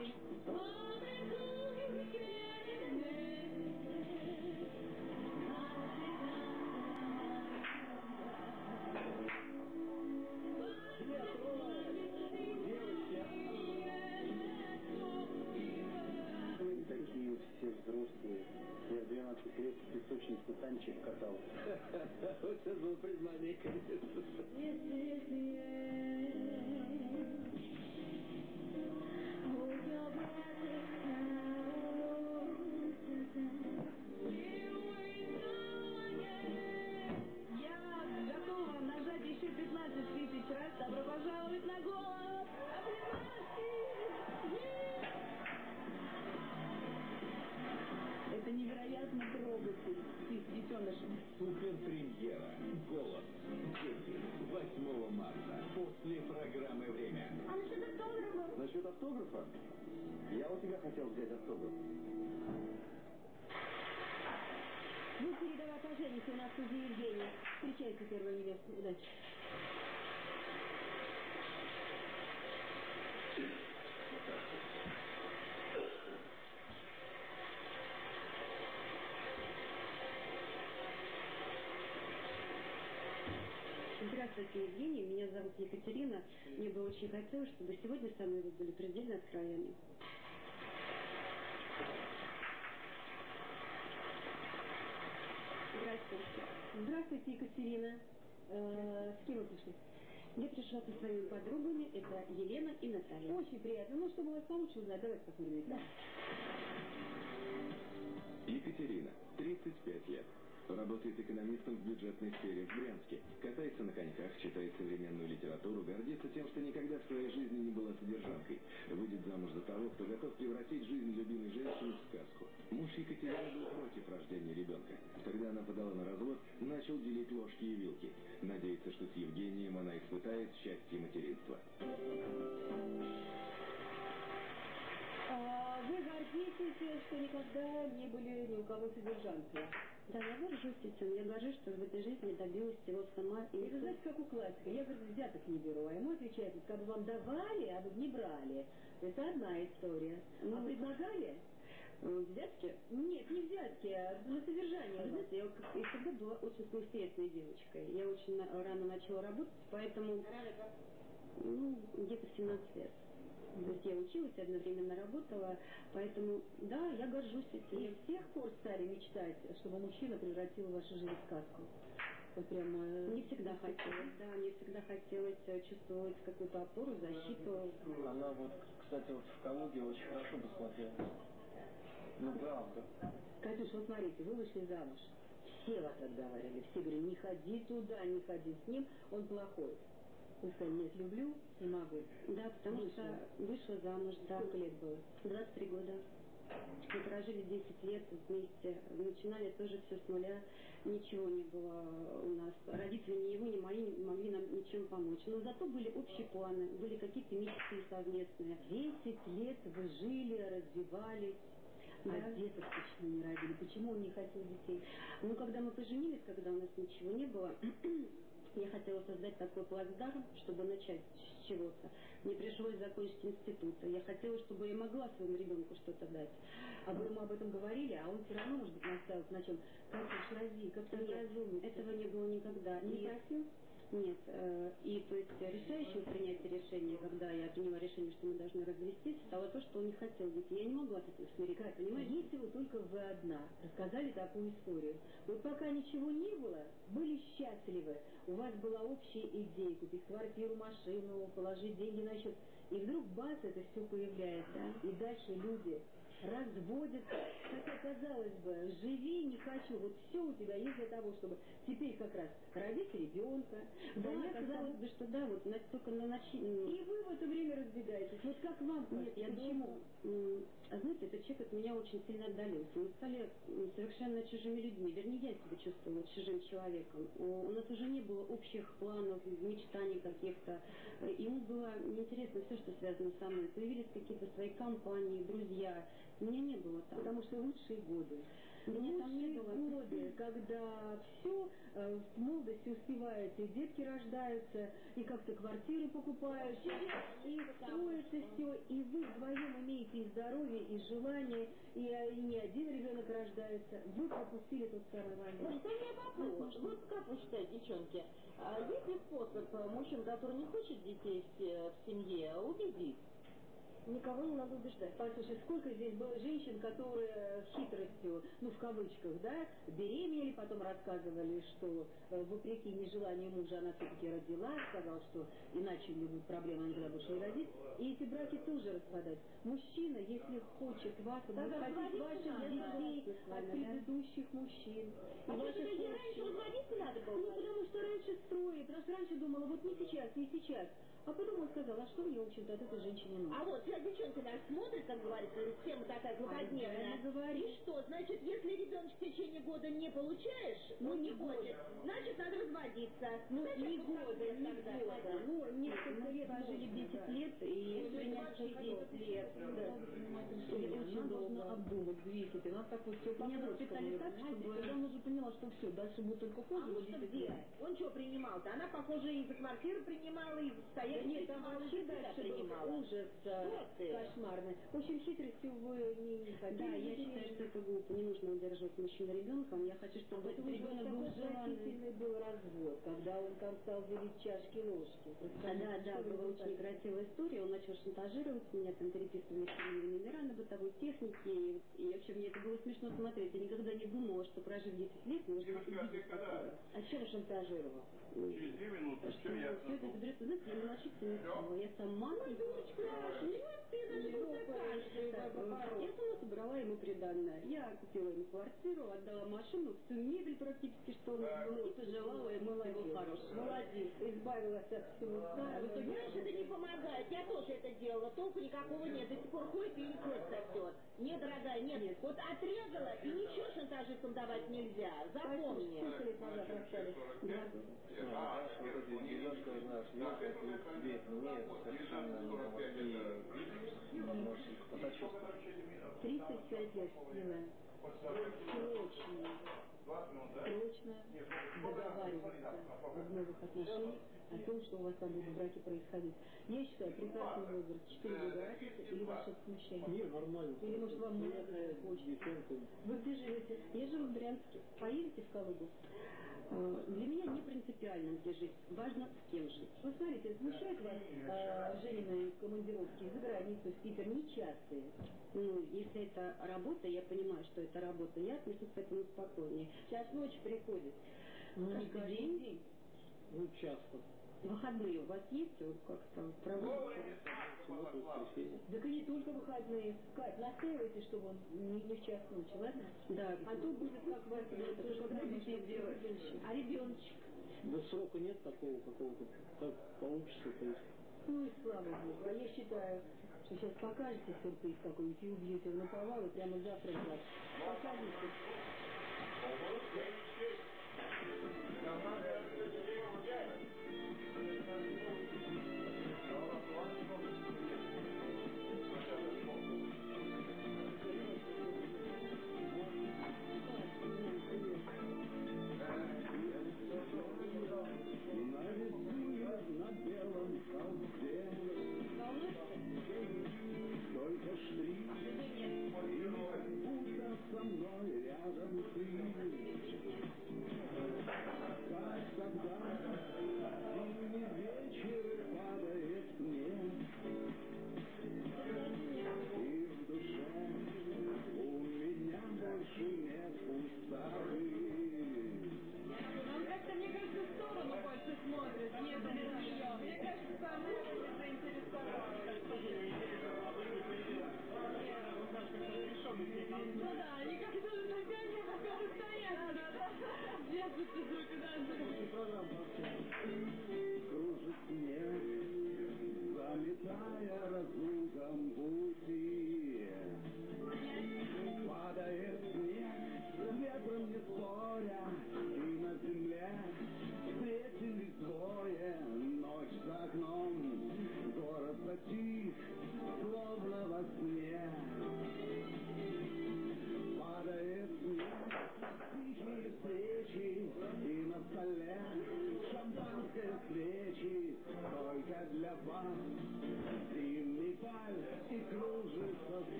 Oh! Здравствуйте, Евгений. Меня зовут Екатерина. Мне бы очень хотелось, чтобы сегодня со мной вы были предельно откровенны. Здравствуйте. Здравствуйте, Екатерина. Э, с кем вы пришли? Я пришла со своими подругами. Это Елена и Наталья. Очень приятно. Ну, чтобы вас получше узнать, давайте посмотрим. Да. Екатерина, 35 лет. Работает экономистом в бюджетной сфере в Брянске. Катается на коньках, читает современную литературу, гордится тем, что никогда в своей жизни не была содержанкой. Выйдет замуж за того, кто готов превратить жизнь любимой женщины в сказку. Муж Екатерины был против рождения ребенка. Когда она подала на развод, начал делить ложки и вилки. Надеется, что с Евгением она испытает счастье материнства. А вы гордитесь, что никогда не были ни у кого содержанкой. Да, я горжусь этим. Я горжусь, что в этой жизни добилась всего сама. И вы знаете, как у классика. Я, говорит, взяток не беру. А ему отвечает, как бы вам давали, а вы бы не брали. Это одна история. а предлагали? Э, Взятки? Нет, не взятки, а на содержание. Вы знаете, я и всегда была очень самостоятельной девочкой. Я очень рано начала работать, поэтому... Ну, где-то 17 лет. То есть я училась, одновременно работала, поэтому, да, я горжусь этим. И с тех пор стали мечтать, чтобы мужчина превратил вашу жизнь в сказку. Вот прямо... э, Мне всегда хотелось, да, мне всегда хотелось э, чувствовать какую-то опору, защиту. Она вот, кстати, вот в Калуге очень хорошо бы смотрелась. Ну, правда. Катюш, вот смотрите, вы вышли замуж. Все вас отговаривали, все говорили, не ходи туда, не ходи с ним, он плохой. Нет, люблю, не могу. Да, потому Вышла. что вышла замуж, да. Сколько лет было? 23 года. Мы прожили 10 лет вместе, начинали тоже все с нуля, ничего не было у нас. Родители ни его, ни мои не могли нам ничем помочь. Но зато были общие планы, были какие-то мечты совместные. Десять лет вы жили, развивались, Да. а деток почему не родили? Почему он не хотел детей? Ну, когда мы поженились, когда у нас ничего не было, я хотела создать такой плацдарм, чтобы начать с чего-то. Мне пришлось закончить институт. Я хотела, чтобы я могла своему ребенку что-то дать. А вы ему об этом говорили, а он все равно, может быть, настаивал на чем? Катюш, роди, как-то Нет, разумно. этого не было никогда. Не просил? Нет. э, И то есть решающим в принятии решения, когда я приняла решение, что мы должны развестись, стало то, что он не хотел детей. Я не могла с этим смириться, Катя, понимаете? если вы только вы одна рассказали такую историю, вот пока ничего не было, были счастливы, у вас была общая идея купить квартиру, машину, положить деньги на счет, и вдруг бац, это все появляется, и дальше люди разводятся, хотя казалось бы, живи, не хочу, вот все у тебя есть для того, чтобы теперь как раз родить ребенка, Да, заняться казалось бы, что да, вот только на начале. и вы в это время разбегаетесь. Вот как вам Нет, я почему? думаю, а знаете, этот человек от меня очень сильно отдалился. Мы стали совершенно чужими людьми. Вернее, я себя чувствовала чужим человеком. У нас уже не было общих планов, мечтаний каких-то. Ему было неинтересно все, что связано со мной. Появились какие-то свои компании, друзья. Меня не было там. Потому что лучшие годы. Меня там не лучшие было. годы, когда все в молодости успеваете, детки рождаются, и как-то квартиры покупают, и строится все, и вы вдвоем имеете и здоровье, и желание, и, и не один ребенок рождается. Вы пропустили тот самый момент. Смотрите, у меня вопрос. Вот как вы считаете, девчонки, а есть ли способ э, мужчин, который не хочет детей в, в семье, убедить? Никого не надо убеждать. Послушай, сколько здесь было женщин, которые хитростью, ну, в кавычках, да, беременели, потом рассказывали, что э, вопреки нежеланию мужа она все-таки родила, сказала, что иначе у будет проблема, она никогда больше не родит. И эти браки тоже распадаются. Мужчина, если хочет вас, он будет хотеть ваших детей от предыдущих мужчин. А тебе раньше разводиться надо было? Ну, потому что раньше строили, потому что раньше думала, вот не сейчас, не сейчас. А потом он сказал, а что мне, в общем-то, от этой женщины нужно? А вот сейчас девчонка нас смотрит, как говорится, тема такая злободневная. А и что, значит, если ребенок в течение года не получаешь, ну, не хочет, значит, надо разводиться. Ну, не года, не года. Ну, лет прожили 10 лет и принять 10 лет. Очень должна обдумать. И нас так вот все Меня воспитали так, чтобы я уже поняла, что все, дальше будет только хуже. А он где? Он что принимал-то? Она, похоже, и за квартиру принимала, и за стояние да нет, там вообще дальше был ужас кошмарный. В общем, хитростью вы не, хотите. Да, я считаю, что это глупо. Не нужно удерживать мужчину ребенком. Я хочу, чтобы этот ребенок был желанный. был развод, когда он там стал делить чашки ложки. А, да, да, была очень некрасивая история. Он начал шантажировать меня, там переписывали семейные номера на бытовой технике. И, и вообще мне это было смешно смотреть. Я никогда не думала, что прожив 10 лет, можно увидеть такое. А чем шантажировал? Через две минуты все ясно. Все это берется, знаете, я мелочиться не стала. Я сама... Ой, дочка, ты даже Я сама собрала ему приданное. Я купила ему квартиру, отдала машину, всю мебель практически, что у нас было, и пожелала ему всего хорошего. Молодец, избавилась от всего старого. В итоге, знаешь, это не помогает. Я тоже это делала, толку никакого нет. До сих пор ходит и кровь сосет. Нет, дорогая, нет. нет. Вот отрезала, и ничего шантажистам давать нельзя. Запомни. Сколько лет назад. А, тебе мне совершенно не помогли, может, посочувствовать. 35 лет, милая. Срочно, срочно договариваться в новых отношениях о том, что у вас там будут браки происходить. Я считаю, прекрасный возраст, 4 года разницы, или ваше смущение? Нет, нормально. Или, может, вам молодая хочется? Вы где живете? Я живу в Брянске. Поедете в Калугу? Э, для меня не принципиально, где жить. Важно, с кем жить. Вы смотрите, смущают вас э, Женины командировки за границу, в Питер, нечастые. Ну, если это работа, я понимаю, что это работа, я отношусь к этому спокойнее. Сейчас ночь приходит. Ну, каждый день. день. Ну, часто. Выходные у вас есть? Проводите? Суббота, воскресенье. Так и не только выходные. Кать, настаивайте, чтобы он не, не в час ночи, ладно? Да. А то будет как вас тоже детей делать. А ребеночек? Да срока нет такого какого-то. Как получится, то есть. Ну и слава богу. А я считаю, сейчас покажете сюрприз какой-нибудь и убьете в наповал и прямо завтра в Покажите.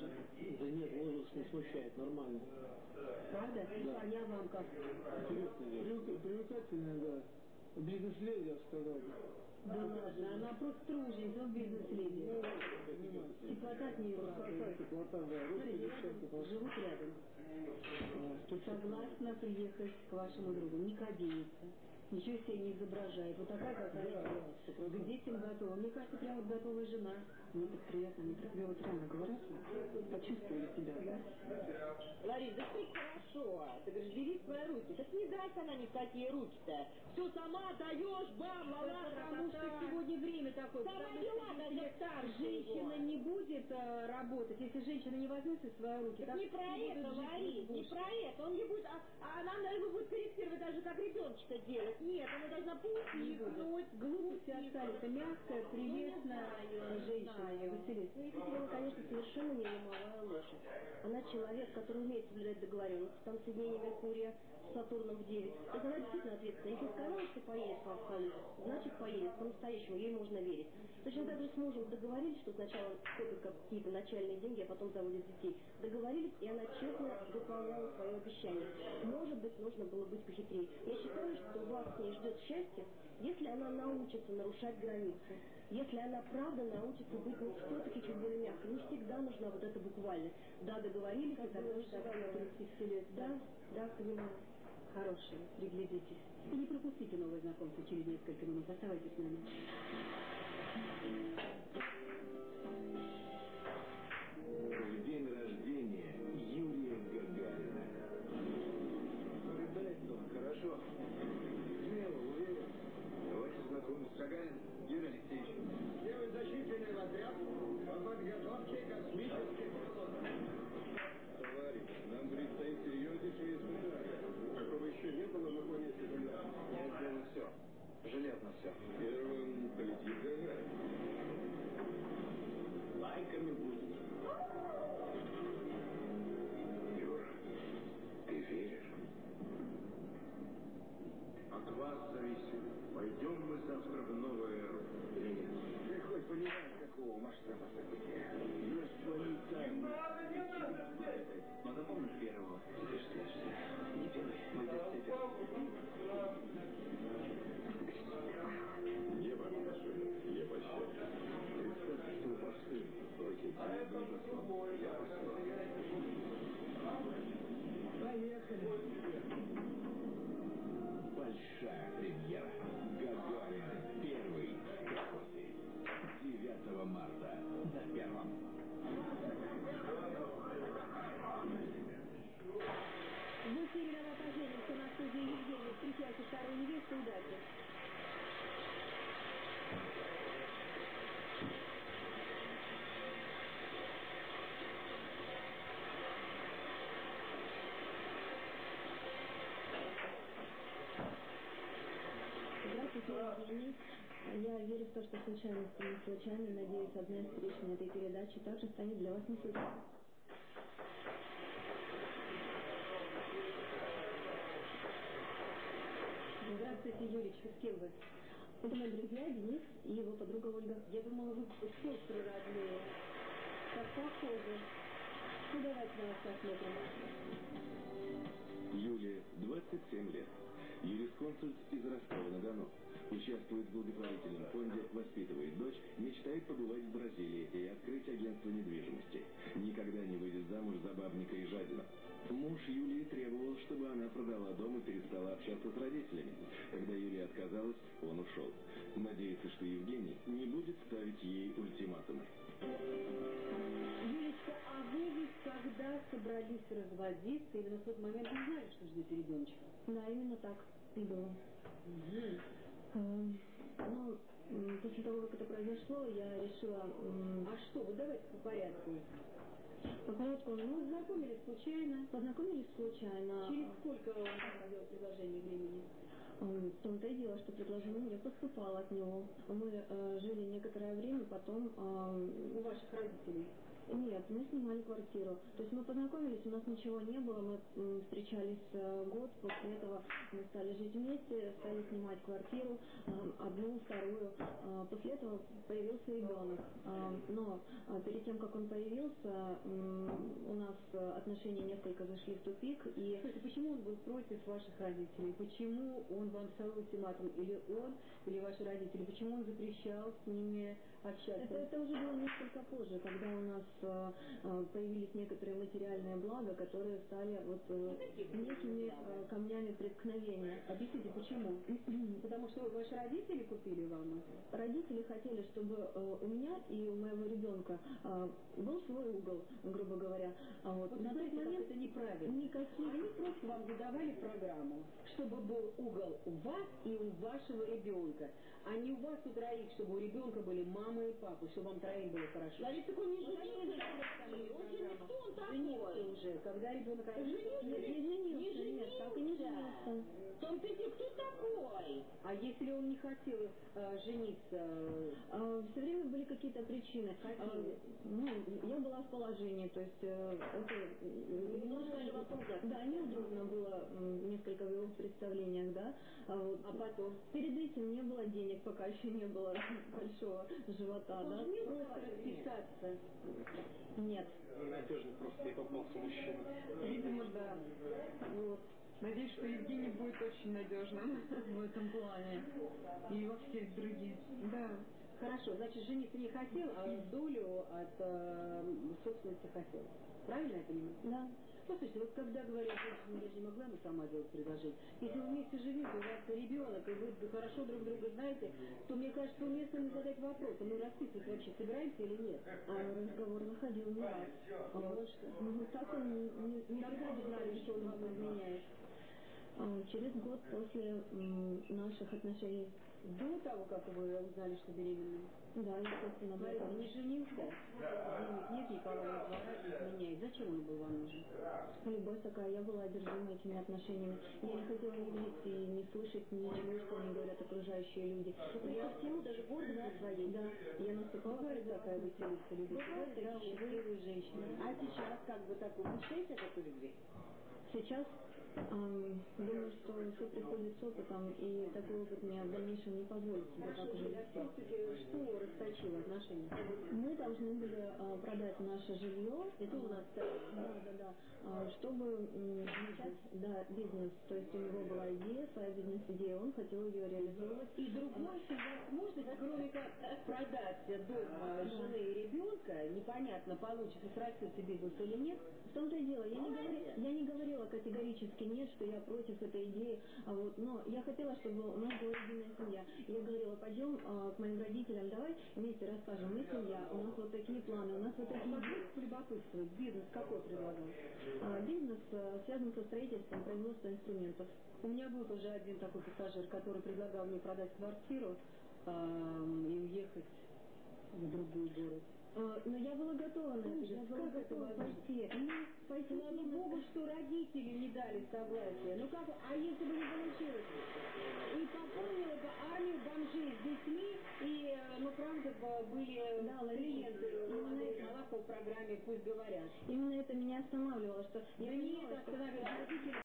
Да нет, возраст не смущает, нормально. Правда? Да. А вам как? Интересно, привлекательная, да. Бизнес-леди, я сказал. Да ладно, она просто труженица, он бизнес-леди. Теплота от нее исходит. теплота, да. Рядом, просто. живут рядом. Согласна приехать к вашему другу. Не кадеется. Ничего себе не изображает. Вот такая, какая Да, да, К детям готова. Мне кажется, прям вот готовая жена. Мне так приятно. Мне так вот рано говорят. Почувствовали себя, да? Ларис, да что хорошо. Ты говоришь, бери свои руки. Так не даст она ни в какие руки-то. Все сама даешь, бам, лала, Потому что сегодня время такое. Сама что даже старше Женщина его. не будет э, работать, если женщина не возьмет в свои руки. Так не про это, Ларис, не про это. Он не будет, а, а она, наверное, будет корректировать даже как ребеночка делать. Нет, она должна поутихнуть. Глупости абсолютно мягкая, прелестная знаю, женщина. Василиса. Ну, Екатерина, конечно, совершенно не ломовая лошадь. Она человек, который умеет соблюдать договоренности. Там соединение Меркурия с Сатурном в 9. То есть она действительно ответственна. Если сказала, что поедет в Австралию, значит поедет. По-настоящему ей можно верить. Точно так же с мужем договорились, что сначала копят какие-то начальные деньги, а потом заводят детей. Договорились, и она честно выполняла свое обещание. Может быть, нужно было быть похитрее. Я считаю, что вас с ней ждет счастье, если она научится нарушать границы. Если она правда научится быть ну, все-таки чуть более мягкой. Не всегда нужна вот эта буквальность. Да, договорились, и тогда уж так Желаю сделаем. 30 лет. Да, да, понимаю. Хорошие, приглядитесь. И не пропустите новое знакомство через несколько минут. Оставайтесь с нами. Я верю в то, что случайности не случайны. Надеюсь, одна из встреч на этой передаче также станет для вас не случайной. Здравствуйте, Юричка. С кем вы? Это мои друзья Денис и его подруга Ольга. Я думала, вы сестры родные. Как похоже. Ну, давайте на вас посмотрим. Юлия, 27 лет. Юрисконсульт из Ростова-на-Дону. Участвует в благотворительном фонде, воспитывает дочь, мечтает побывать в Бразилии и открыть агентство недвижимости. Никогда не выйдет замуж за бабника и жадину. Муж Юлии требовал, чтобы она продала дом и перестала общаться с родителями. Когда Юлия отказалась, он ушел. Надеется, что Евгений не будет ставить ей ультиматумы. Юлечка, а вы ведь когда собрались разводиться, именно в тот момент не знали, что ждете ребеночка? Да, именно так и было. Эм, Ну, после того, как это произошло, я решила... А что, вот давайте по порядку. По порядку, ну, Познакомились случайно. познакомились случайно. Через сколько он сделал предложение времени? В том-то и дело, что предложение мне поступало от него. Мы э, жили некоторое время, потом... эм, У ваших родителей. Нет, мы снимали квартиру. То есть мы познакомились, у нас ничего не было, мы м, встречались э, год, после этого мы стали жить вместе, стали снимать квартиру, э, одну, вторую. Э, После этого появился ребенок. Э, Но э, перед тем, как он появился, у нас отношения несколько зашли в тупик, и Слушайте, почему он был против ваших родителей? Почему он вам ставил ультиматум? Или он, или ваши родители? Почему он запрещал с ними общаться? Это, это уже было несколько позже, когда у нас э, появились некоторые материальные блага, которые стали вот э, некими камнями преткновения. Объясните, почему? Потому что ваши родители купили вам? Родители хотели, чтобы э, у меня и у моего ребенка э, был свой угол, грубо говоря. А вот, Вот на тот смотрите, как момент это неправильно. никаких... Они просто вам задавали программу, чтобы был угол у вас и у вашего ребенка, а не у вас у троих, чтобы у ребенка были мама и папа, чтобы вам троим было хорошо. Лариса, такой не женился, задали он же не кто он Женился такой? уже, когда ребенок Женился? Не женился, Не нет, так и не женился. женился. Дело, кто такой? А если он не хотел э, жениться, все время были какие-то причины. Какие? А, ну, я была в положении, то есть э, это э, немножко да, неудобно было несколько в его представлениях, да. А, вот, а потом перед этим не было денег, пока еще не было большого живота, он да. не Просто просто расписаться. нет. Надежно просто и попался мужчина. Видимо, да. Вот. Надеюсь, что Евгений будет очень надежным в этом плане. И во всех других. Да. Хорошо, значит, жениться не хотел, а долю от э, собственности хотел. Правильно я понимаю? Да. Послушайте, вот когда говорят, женщина, я же не могла бы сама делать предложение. Если вы вместе живете, у вас ребенок, и вы хорошо друг друга знаете, то мне кажется, уместно задать вопрос, а мы расписывать вообще собираемся или нет? А разговор заходил не раз. А вот, ну, так он не, не, не знали, что он вам изменяет? А, Через год после м, наших отношений. До того, как вы узнали, что беременны? Да, естественно, Смотрите, этого. не женился, денег нет, Николая двора изменяет. Зачем он был вам нужен? Любовь такая, я была одержима этими отношениями. Я не хотела ни видеть и не слышать ничего, что мне говорят окружающие люди. Я всему даже гордо своей. Да, я наступала Бывает всегда такая веселиться, любит. Бывает, да, да, счастливые женщины. А сейчас как бы так вы мечтаете о такой любви? Сейчас думаю, что все приходит с опытом, и такой опыт мне в дальнейшем не позволит себе так все-таки что расточило отношения? Мы должны были а, продать наше жилье. Это у нас. Да, да, да. А, чтобы начать да, бизнес. То есть у него была идея, своя бизнес-идея, он хотел ее реализовывать. И другой возможность, кроме как продать дом э, жены и ребенка, непонятно, получится, срастется бизнес или нет, В том-то и дело, я не, Молодец. говори- я не говорила категорически нет, что я против этой идеи, а вот, но я хотела, чтобы у нас была единая семья. Я говорила, пойдем а, к моим родителям, давай вместе расскажем, мы семья, у нас вот такие планы, у нас вот такие полюбопытствовать, бизнес какой предлагал? А, бизнес а, связан со строительством, производством инструментов. У меня был уже один такой пассажир, который предлагал мне продать квартиру эм, и уехать в другой город. А, но я была готова на это, я была это готова пойти. Ну, пойти на Слава. Богу, что родители не дали согласия. Ну как, а если бы не получилось? И пополнила бы армию бомжей с детьми, и, э, ну правда, бы были Да, клиенты это. Малахова в программе «Пусть говорят». Именно это меня останавливало, что я Да нет, понимала, что остановилось.